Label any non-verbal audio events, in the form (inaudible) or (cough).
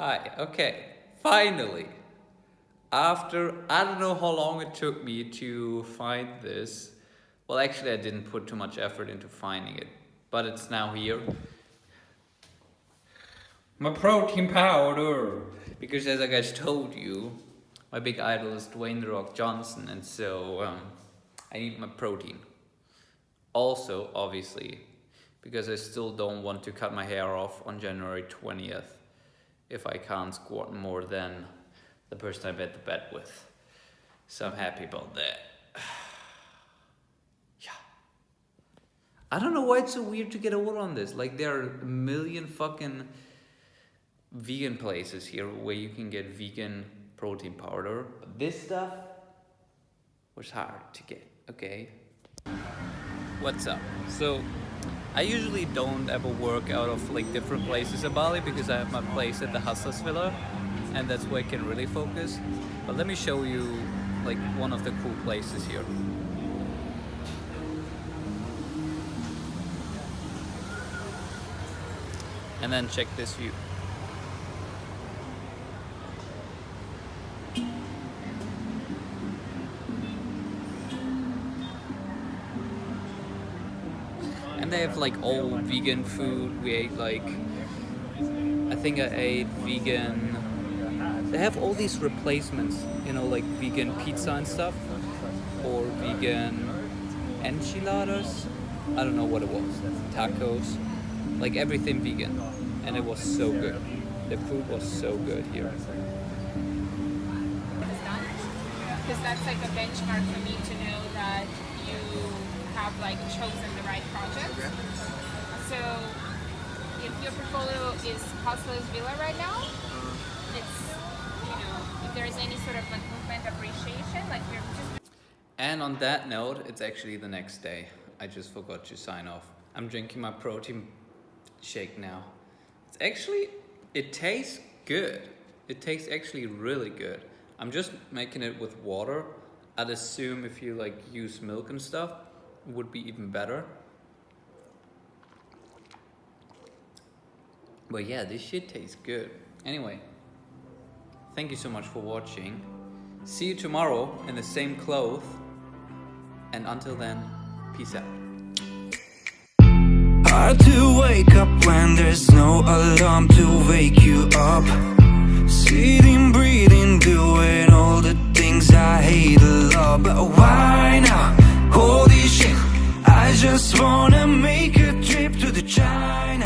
Hi, okay, finally. After, I don't know how long it took me to find this. Well, actually I didn't put too much effort into finding it, but it's now here. My protein powder! Because as I guys told you, my big idol is Dwayne The Rock Johnson, and so um, I need my protein. Also, obviously, because I still don't want to cut my hair off on January 20th if I can't squat more than the person I bet the bet with. So I'm happy about that. (sighs) yeah. I don't know why it's so weird to get a order on this. Like there are a million fucking vegan places here where you can get vegan protein powder. But this stuff was hard to get, okay? What's up? So I usually don't ever work out of like different places in Bali because I have my place at the Hustlers Villa and that's where I can really focus. But let me show you like one of the cool places here. And then check this view. And they have like all vegan food. We ate like, I think I ate vegan. They have all these replacements, you know, like vegan pizza and stuff, or vegan enchiladas. I don't know what it was. Tacos, like everything vegan, and it was so good. The food was so good here. Because that's like a benchmark for me to know that like chosen the right project. So if your portfolio is Hustlers Villa right now, uh-huh. it's you know if there is any sort of like movement appreciation, like we're just. And on that note, it's actually the next day. I just forgot to sign off. I'm drinking my protein shake now. It's actually, it tastes good. It tastes actually really good. I'm just making it with water. I'd assume if you like use milk and stuff, would be even better. But yeah, this shit tastes good. Anyway, thank you so much for watching. See you tomorrow in the same clothes. And until then, peace out. Hard to wake up when just wanna make a trip to the China